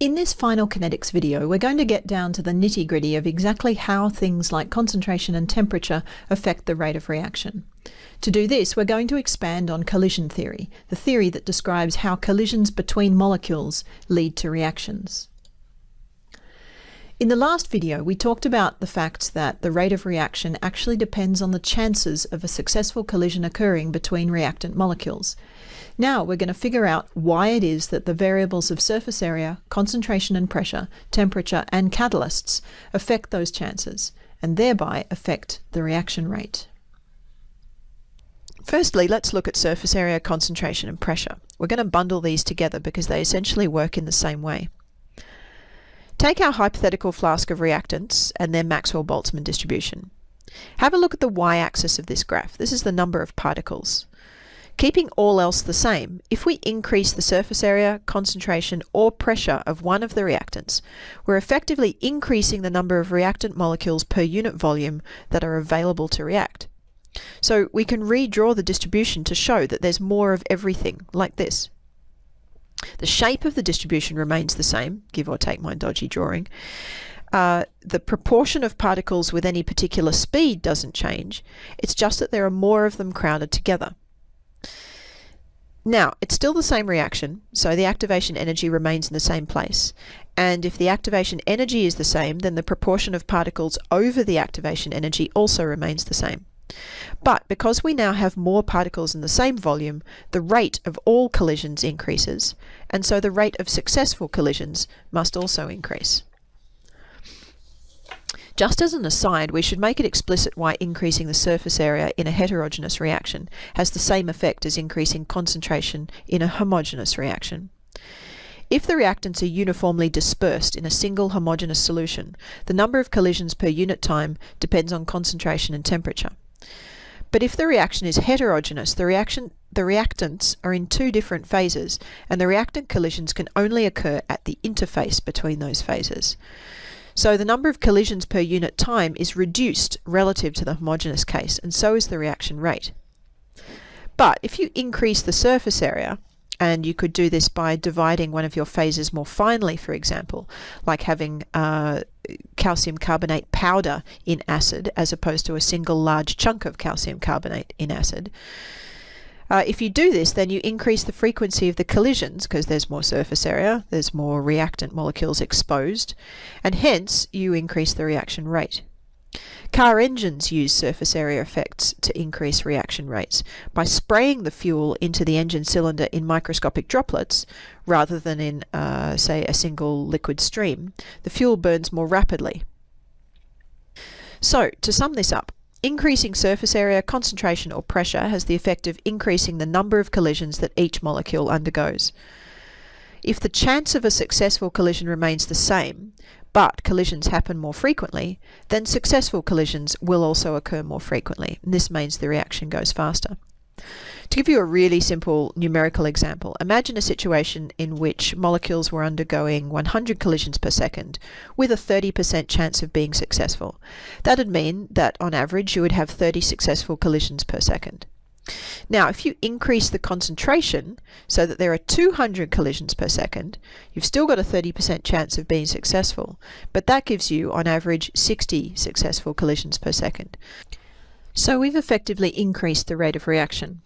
In this final kinetics video, we're going to get down to the nitty gritty of exactly how things like concentration and temperature affect the rate of reaction. To do this, we're going to expand on collision theory, the theory that describes how collisions between molecules lead to reactions. In the last video, we talked about the fact that the rate of reaction actually depends on the chances of a successful collision occurring between reactant molecules. Now we're going to figure out why it is that the variables of surface area, concentration and pressure, temperature and catalysts affect those chances and thereby affect the reaction rate. Firstly, let's look at surface area, concentration and pressure. We're going to bundle these together because they essentially work in the same way. Take our hypothetical flask of reactants and their Maxwell-Boltzmann distribution. Have a look at the y-axis of this graph. This is the number of particles. Keeping all else the same, if we increase the surface area, concentration or pressure of one of the reactants, we're effectively increasing the number of reactant molecules per unit volume that are available to react. So we can redraw the distribution to show that there's more of everything, like this. The shape of the distribution remains the same, give or take my dodgy drawing. Uh, the proportion of particles with any particular speed doesn't change. It's just that there are more of them crowded together. Now, it's still the same reaction, so the activation energy remains in the same place. And if the activation energy is the same, then the proportion of particles over the activation energy also remains the same. But because we now have more particles in the same volume, the rate of all collisions increases, and so the rate of successful collisions must also increase. Just as an aside, we should make it explicit why increasing the surface area in a heterogeneous reaction has the same effect as increasing concentration in a homogeneous reaction. If the reactants are uniformly dispersed in a single homogeneous solution, the number of collisions per unit time depends on concentration and temperature. But if the reaction is heterogeneous, the, reaction, the reactants are in two different phases, and the reactant collisions can only occur at the interface between those phases. So the number of collisions per unit time is reduced relative to the homogeneous case, and so is the reaction rate. But if you increase the surface area, and you could do this by dividing one of your phases more finely, for example, like having uh, calcium carbonate powder in acid as opposed to a single large chunk of calcium carbonate in acid. Uh, if you do this, then you increase the frequency of the collisions because there's more surface area, there's more reactant molecules exposed, and hence you increase the reaction rate. Car engines use surface area effects to increase reaction rates by spraying the fuel into the engine cylinder in microscopic droplets rather than in, uh, say, a single liquid stream. The fuel burns more rapidly. So, to sum this up, increasing surface area, concentration or pressure has the effect of increasing the number of collisions that each molecule undergoes. If the chance of a successful collision remains the same, but collisions happen more frequently, then successful collisions will also occur more frequently. And this means the reaction goes faster. To give you a really simple numerical example, imagine a situation in which molecules were undergoing 100 collisions per second with a 30% chance of being successful. That'd mean that on average you would have 30 successful collisions per second. Now, if you increase the concentration so that there are 200 collisions per second, you've still got a 30% chance of being successful, but that gives you, on average, 60 successful collisions per second. So we've effectively increased the rate of reaction.